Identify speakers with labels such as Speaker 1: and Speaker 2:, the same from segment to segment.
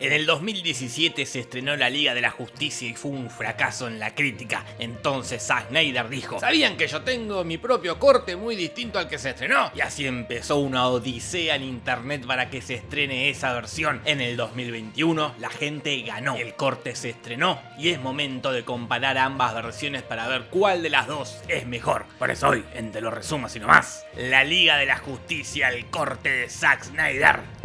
Speaker 1: En el 2017 se estrenó la Liga de la Justicia y fue un fracaso en la crítica. Entonces Zack Snyder dijo, ¿sabían que yo tengo mi propio corte muy distinto al que se estrenó? Y así empezó una odisea en internet para que se estrene esa versión. En el 2021 la gente ganó, el corte se estrenó y es momento de comparar ambas versiones para ver cuál de las dos es mejor. Por eso hoy, en Te lo resumo así nomás, la Liga de la Justicia, el corte de Zack Snyder.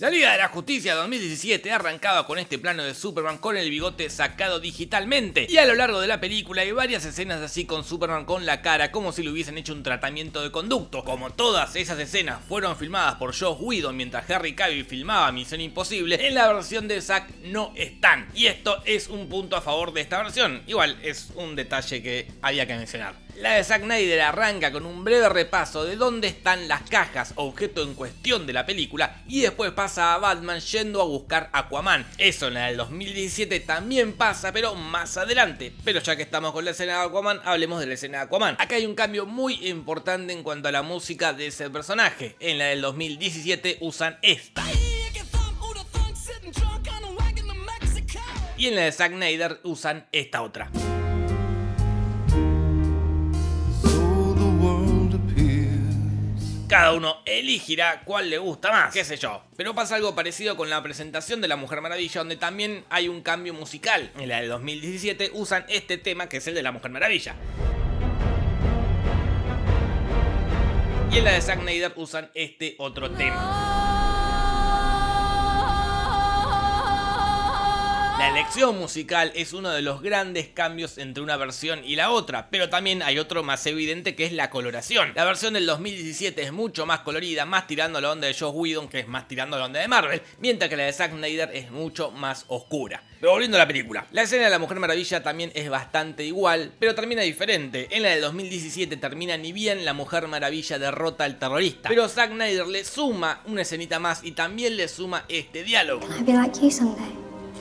Speaker 1: La Liga de la Justicia 2017 arrancaba con este plano de Superman con el bigote sacado digitalmente y a lo largo de la película hay varias escenas así con Superman con la cara como si le hubiesen hecho un tratamiento de conducto. Como todas esas escenas fueron filmadas por Josh Whedon mientras Harry Cavill filmaba Misión Imposible, en la versión de Zack no están. Y esto es un punto a favor de esta versión. Igual es un detalle que había que mencionar. La de Zack Snyder arranca con un breve repaso de dónde están las cajas objeto en cuestión de la película y después pasa a Batman yendo a buscar Aquaman. Eso en la del 2017 también pasa pero más adelante. Pero ya que estamos con la escena de Aquaman, hablemos de la escena de Aquaman. Acá hay un cambio muy importante en cuanto a la música de ese personaje. En la del 2017 usan esta. Y en la de Zack Snyder usan esta otra. Cada uno elegirá cuál le gusta más, qué sé yo. Pero pasa algo parecido con la presentación de la Mujer Maravilla, donde también hay un cambio musical. En la del 2017 usan este tema, que es el de la Mujer Maravilla. Y en la de Zack Snyder usan este otro tema. La elección musical es uno de los grandes cambios entre una versión y la otra, pero también hay otro más evidente que es la coloración. La versión del 2017 es mucho más colorida, más tirando la onda de Josh Whedon, que es más tirando la onda de Marvel, mientras que la de Zack Snyder es mucho más oscura. Pero volviendo a la película, la escena de la Mujer Maravilla también es bastante igual, pero termina diferente. En la de 2017 termina ni bien la Mujer Maravilla derrota al terrorista, pero Zack Snyder le suma una escenita más y también le suma este diálogo.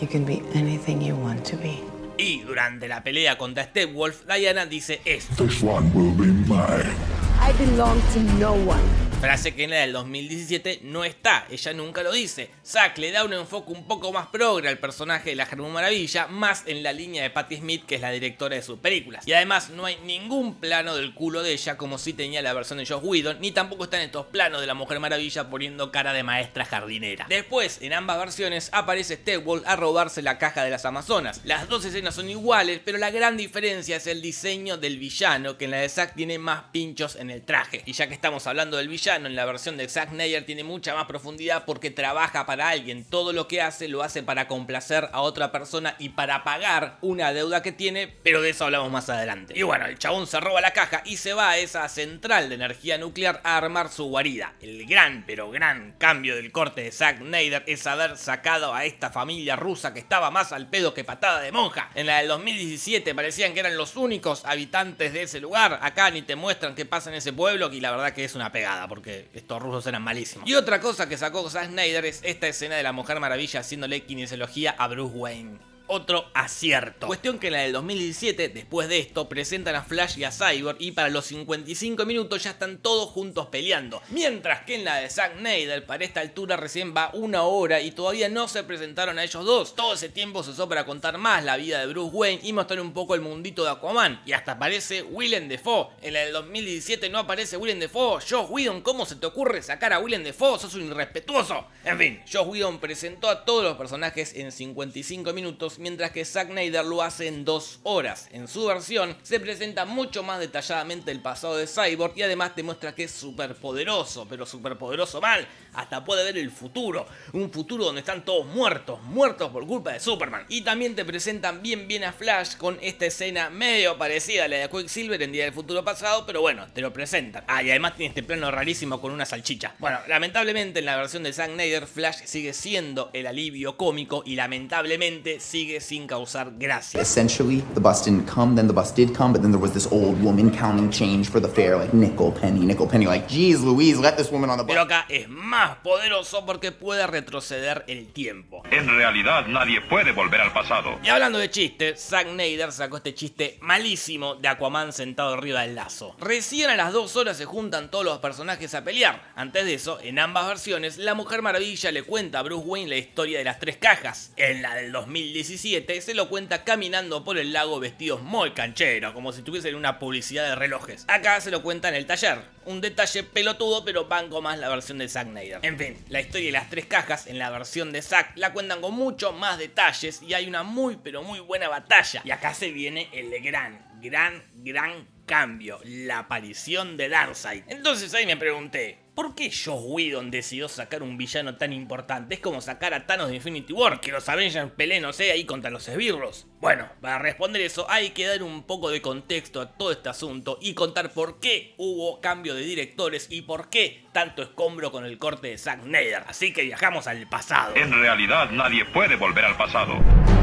Speaker 1: Can be anything you want to be. Y durante la pelea contra Stepwolf, Diana dice esto. This one will be mine. I belong to no one. Frase que en la del 2017 no está, ella nunca lo dice. Zack le da un enfoque un poco más progre al personaje de la Germán Maravilla, más en la línea de Patti Smith, que es la directora de sus películas. Y además no hay ningún plano del culo de ella como si tenía la versión de Josh Whedon, ni tampoco están estos planos de la Mujer Maravilla poniendo cara de maestra jardinera. Después, en ambas versiones, aparece Stepwell a robarse la caja de las Amazonas. Las dos escenas son iguales, pero la gran diferencia es el diseño del villano, que en la de Zack tiene más pinchos en el traje. Y ya que estamos hablando del villano, en la versión de Zack Snyder tiene mucha más profundidad porque trabaja para alguien. Todo lo que hace lo hace para complacer a otra persona y para pagar una deuda que tiene, pero de eso hablamos más adelante. Y bueno, el chabón se roba la caja y se va a esa central de energía nuclear a armar su guarida. El gran, pero gran cambio del corte de Zack Snyder es haber sacado a esta familia rusa que estaba más al pedo que patada de monja. En la del 2017 parecían que eran los únicos habitantes de ese lugar. Acá ni te muestran qué pasa en ese pueblo y la verdad que es una pegada estos rusos eran malísimos. Y otra cosa que sacó Zack Snyder es esta escena de la Mujer Maravilla haciéndole kinesiología a Bruce Wayne otro acierto. Cuestión que en la del 2017, después de esto, presentan a Flash y a Cyborg y para los 55 minutos ya están todos juntos peleando. Mientras que en la de Zack Snyder, para esta altura recién va una hora y todavía no se presentaron a ellos dos. Todo ese tiempo se usó para contar más la vida de Bruce Wayne y mostrar un poco el mundito de Aquaman. Y hasta aparece Willem Dafoe. En la del 2017 no aparece Willem Dafoe. Josh Whedon, ¿cómo se te ocurre sacar a Willem Dafoe? Sos un irrespetuoso. En fin, Josh Whedon presentó a todos los personajes en 55 minutos mientras que Zack Snyder lo hace en dos horas. En su versión se presenta mucho más detalladamente el pasado de Cyborg y además te muestra que es súper poderoso, pero súper poderoso mal, hasta puede ver el futuro, un futuro donde están todos muertos, muertos por culpa de Superman. Y también te presentan bien bien a Flash con esta escena medio parecida a la de Quicksilver en Día del Futuro Pasado, pero bueno, te lo presentan. Ah, y además tiene este plano rarísimo con una salchicha. Bueno, lamentablemente en la versión de Zack Snyder, Flash sigue siendo el alivio cómico y lamentablemente sigue sigue sin causar gracia.
Speaker 2: Essentially, the bus didn't come, then the bus did come, but then there was this old woman counting change for the fare, like nickel, penny, nickel, penny. Like, geez, Louise, let this woman on the bus.
Speaker 1: Pero acá es más poderoso porque puede retroceder el tiempo.
Speaker 3: En realidad nadie puede volver al pasado.
Speaker 1: Y hablando de chistes, Zack Snyder sacó este chiste malísimo de Aquaman sentado arriba del lazo. Recién a las dos horas se juntan todos los personajes a pelear. Antes de eso, en ambas versiones, la Mujer Maravilla le cuenta a Bruce Wayne la historia de las tres cajas. En la del 2017 se lo cuenta caminando por el lago vestidos muy cancheros, como si tuviesen una publicidad de relojes. Acá se lo cuenta en el taller. Un detalle pelotudo, pero banco más la versión de Zack Snyder. En fin, la historia de las tres cajas en la versión de Zack la cuentan con mucho más detalles y hay una muy pero muy buena batalla. Y acá se viene el gran, gran, gran cambio, la aparición de Darkseid. Entonces ahí me pregunté, ¿por qué Joss Whedon decidió sacar un villano tan importante? Es como sacar a Thanos de Infinity War, que los Avengers peleen, no sé, ahí contra los esbirros. Bueno, para responder eso hay que dar un poco de contexto a todo este asunto y contar por qué hubo cambio de directores y por qué tanto escombro con el corte de Zack Snyder. Así que viajamos al pasado.
Speaker 3: En realidad nadie puede volver al pasado.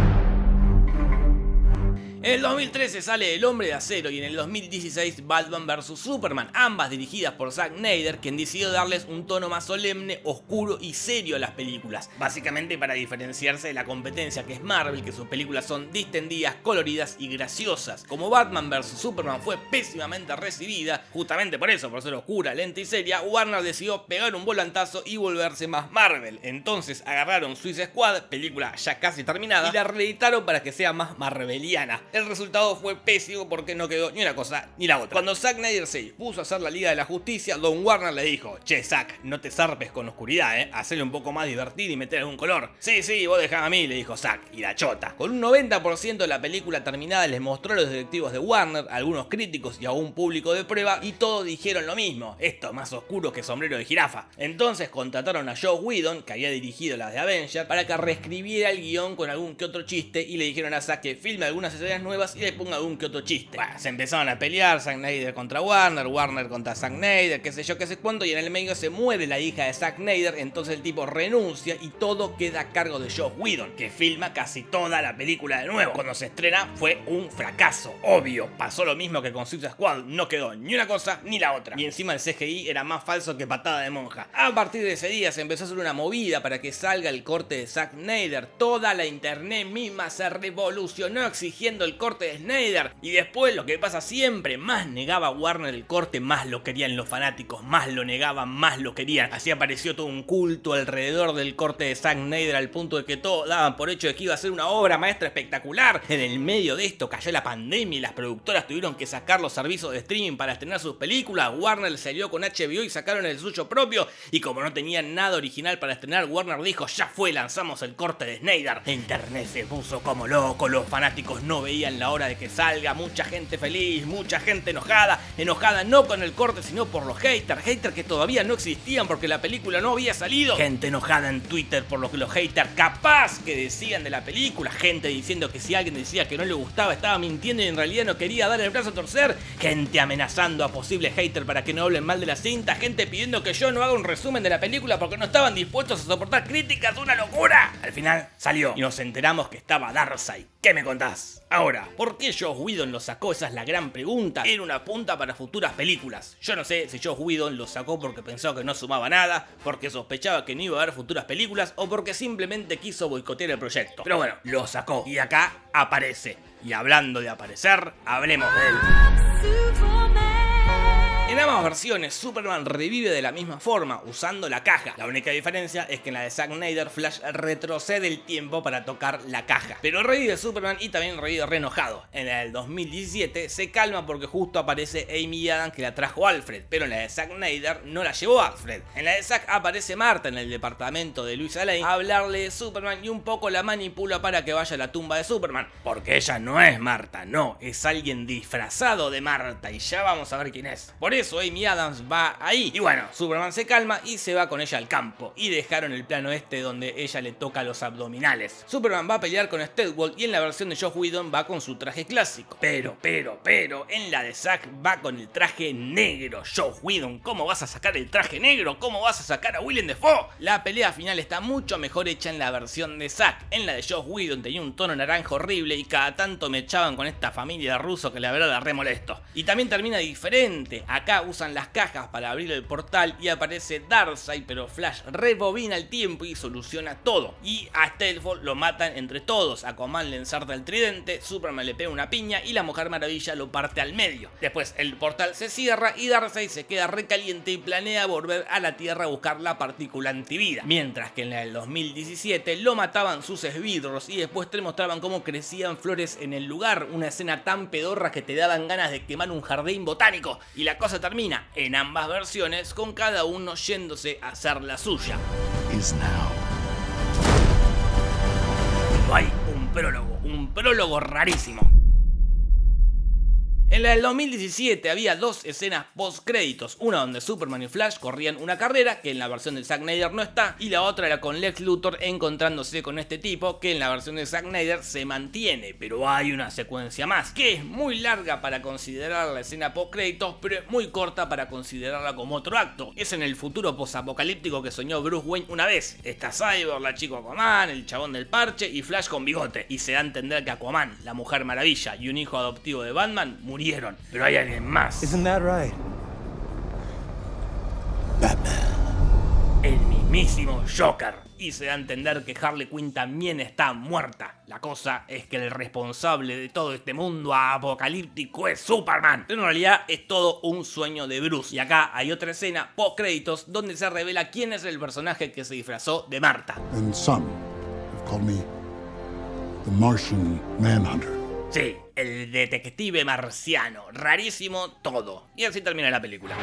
Speaker 1: En el 2013 sale El Hombre de Acero y en el 2016 Batman vs Superman, ambas dirigidas por Zack Snyder, quien decidió darles un tono más solemne, oscuro y serio a las películas, básicamente para diferenciarse de la competencia que es Marvel, que sus películas son distendidas, coloridas y graciosas. Como Batman vs Superman fue pésimamente recibida, justamente por eso, por ser oscura, lenta y seria, Warner decidió pegar un volantazo y volverse más Marvel. Entonces agarraron Suicide Squad, película ya casi terminada, y la reeditaron para que sea más marveliana. El resultado fue pésimo porque no quedó ni una cosa ni la otra. Cuando Zack Snyder se puso a hacer la Liga de la Justicia, Don Warner le dijo, che Zack, no te zarpes con oscuridad, eh, hacele un poco más divertido y meter algún color. Sí, sí, vos dejá a mí, le dijo Zack, y la chota. Con un 90% de la película terminada les mostró a los directivos de Warner, algunos críticos y a un público de prueba, y todos dijeron lo mismo, esto es más oscuro que sombrero de jirafa. Entonces contrataron a Joe Whedon, que había dirigido las de Avenger, para que reescribiera el guion con algún que otro chiste y le dijeron a Zack que filme algunas escenas nuevas y le ponga algún que otro chiste. Bueno, se empezaron a pelear, Zack Snyder contra Warner, Warner contra Zack Snyder, qué sé yo, qué sé cuánto, y en el medio se muere la hija de Zack Snyder, entonces el tipo renuncia y todo queda a cargo de Joe Whedon, que filma casi toda la película de nuevo. Cuando se estrena fue un fracaso, obvio. Pasó lo mismo que con Suicide Squad, no quedó ni una cosa ni la otra. Y encima el CGI era más falso que patada de monja. A partir de ese día se empezó a hacer una movida para que salga el corte de Zack Snyder. Toda la internet misma se revolucionó exigiendo el corte de Snyder. Y después lo que pasa siempre, más negaba Warner el corte, más lo querían los fanáticos, más lo negaban, más lo querían. Así apareció todo un culto alrededor del corte de Zack Snyder al punto de que todos daban por hecho de que iba a ser una obra maestra espectacular. En el medio de esto cayó la pandemia y las productoras tuvieron que sacar los servicios de streaming para estrenar sus películas. Warner salió con HBO y sacaron el suyo propio. Y como no tenían nada original para estrenar, Warner dijo, ya fue, lanzamos el corte de Snyder. Internet se puso como loco, los fanáticos no veían la hora de que salga, mucha gente feliz, mucha gente enojada, enojada no con el corte sino por los haters, haters que todavía no existían porque la película no había salido, gente enojada en Twitter por lo que los haters capaz que decían de la película, gente diciendo que si alguien decía que no le gustaba estaba mintiendo y en realidad no quería dar el brazo a torcer, gente amenazando a posibles haters para que no hablen mal de la cinta, gente pidiendo que yo no haga un resumen de la película porque no estaban dispuestos a soportar críticas, una locura. Al final salió y nos enteramos que estaba Darkseid. ¿Qué me contás? Ahora, ¿por qué Joss Whedon lo sacó? Esa es la gran pregunta. Era una punta para futuras películas. Yo no sé si Joss Whedon lo sacó porque pensó que no sumaba nada, porque sospechaba que no iba a haber futuras películas o porque simplemente quiso boicotear el proyecto. Pero bueno, lo sacó y acá aparece. Y hablando de aparecer, hablemos de él. En ambas versiones, Superman revive de la misma forma, usando la caja. La única diferencia es que en la de Zack Snyder, Flash retrocede el tiempo para tocar la caja. Pero revive Superman y también revive re enojado. En la del 2017 se calma porque justo aparece Amy Adams que la trajo Alfred, pero en la de Zack Snyder no la llevó Alfred. En la de Zack aparece Marta en el departamento de Luisa Lane a hablarle de Superman y un poco la manipula para que vaya a la tumba de Superman. Porque ella no es Marta, no, es alguien disfrazado de Marta y ya vamos a ver quién es. Por eso eso Amy Adams va ahí. Y bueno, Superman se calma y se va con ella al campo. Y dejaron el plano este donde ella le toca los abdominales. Superman va a pelear con Steadwall y en la versión de Josh Whedon va con su traje clásico. Pero, pero, pero, en la de Zack va con el traje negro. Josh Whedon, ¿cómo vas a sacar el traje negro? ¿Cómo vas a sacar a Willem Dafoe? La pelea final está mucho mejor hecha en la versión de Zack. En la de Josh Whedon tenía un tono naranja horrible y cada tanto me echaban con esta familia de rusos que la verdad la re molesto. Y también termina diferente. Acá usan las cajas para abrir el portal y aparece Darkseid, pero Flash rebobina el tiempo y soluciona todo. Y a Steadford lo matan entre todos. Aquaman le ensarta el tridente, Superman le pega una piña y la Mujer Maravilla lo parte al medio. Después el portal se cierra y Darkseid se queda recaliente y planea volver a la Tierra a buscar la partícula antivida. Mientras que en la del 2017 lo mataban sus esbirros y después te mostraban cómo crecían flores en el lugar. Una escena tan pedorra que te daban ganas de quemar un jardín botánico. Y la cosa termina en ambas versiones con cada uno yéndose a hacer la suya. hay un prólogo, un prólogo rarísimo. En la del 2017 había dos escenas post créditos, una donde Superman y Flash corrían una carrera, que en la versión de Zack Snyder no está, y la otra era con Lex Luthor encontrándose con este tipo, que en la versión de Zack Snyder se mantiene, pero hay una secuencia más, que es muy larga para considerar la escena post créditos, pero es muy corta para considerarla como otro acto. Es en el futuro post-apocalíptico que soñó Bruce Wayne una vez. Está Cyborg, la chico Aquaman, el chabón del parche y Flash con bigote, y se da a entender que Aquaman, la Mujer Maravilla y un hijo adoptivo de Batman murieron pero hay alguien más.
Speaker 4: Isn't that right?
Speaker 1: Batman. El mismísimo Joker. Y se da a entender que Harley Quinn también está muerta. La cosa es que el responsable de todo este mundo apocalíptico es Superman. Pero en realidad es todo un sueño de Bruce. Y acá hay otra escena post créditos donde se revela quién es el personaje que se disfrazó de Marta.
Speaker 5: And some called me the Martian Manhunter.
Speaker 1: Sí, el detective marciano. Rarísimo todo. Y así termina la película.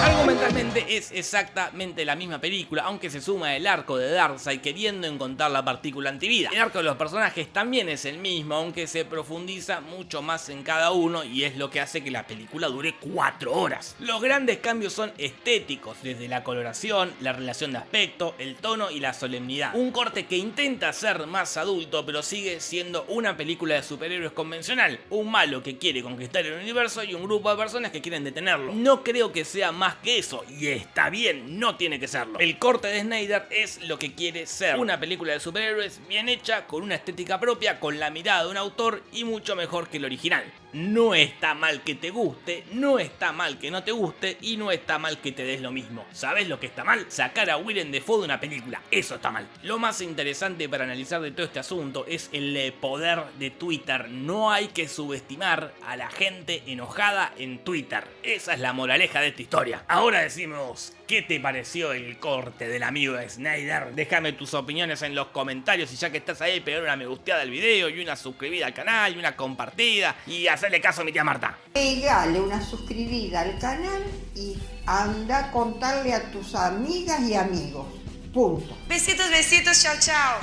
Speaker 1: Argumentalmente es exactamente la misma película, aunque se suma el arco de Darkseid queriendo encontrar la partícula antivida. El arco de los personajes también es el mismo, aunque se profundiza mucho más en cada uno y es lo que hace que la película dure 4 horas. Los grandes cambios son estéticos, desde la coloración, la relación de aspecto, el tono y la solemnidad. Un corte que intenta ser más adulto, pero sigue siendo una película de superhéroes convencional. Un malo que quiere conquistar el universo y un grupo de personas que quieren detenerlo. No creo que sea más que eso, y está bien, no tiene que serlo. El corte de Snyder es lo que quiere ser. Una película de superhéroes bien hecha, con una estética propia, con la mirada de un autor y mucho mejor que el original. No está mal que te guste, no está mal que no te guste y no está mal que te des lo mismo. ¿Sabes lo que está mal? Sacar a Willem Dafoe de una película. Eso está mal. Lo más interesante para analizar de todo este asunto es el poder de Twitter. No hay que subestimar a la gente enojada en Twitter. Esa es la moraleja de esta historia. Ahora decimos, ¿qué te pareció el corte del amigo de Snyder? Déjame tus opiniones en los comentarios y ya que estás ahí, pegar una me gusteada al video y una suscribida al canal y una compartida y hacerle caso a mi tía Marta.
Speaker 6: Pegale una suscribida al canal y anda a contarle a tus amigas y amigos. Punto.
Speaker 7: Besitos, besitos, chao, chao.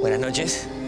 Speaker 4: Buenas noches.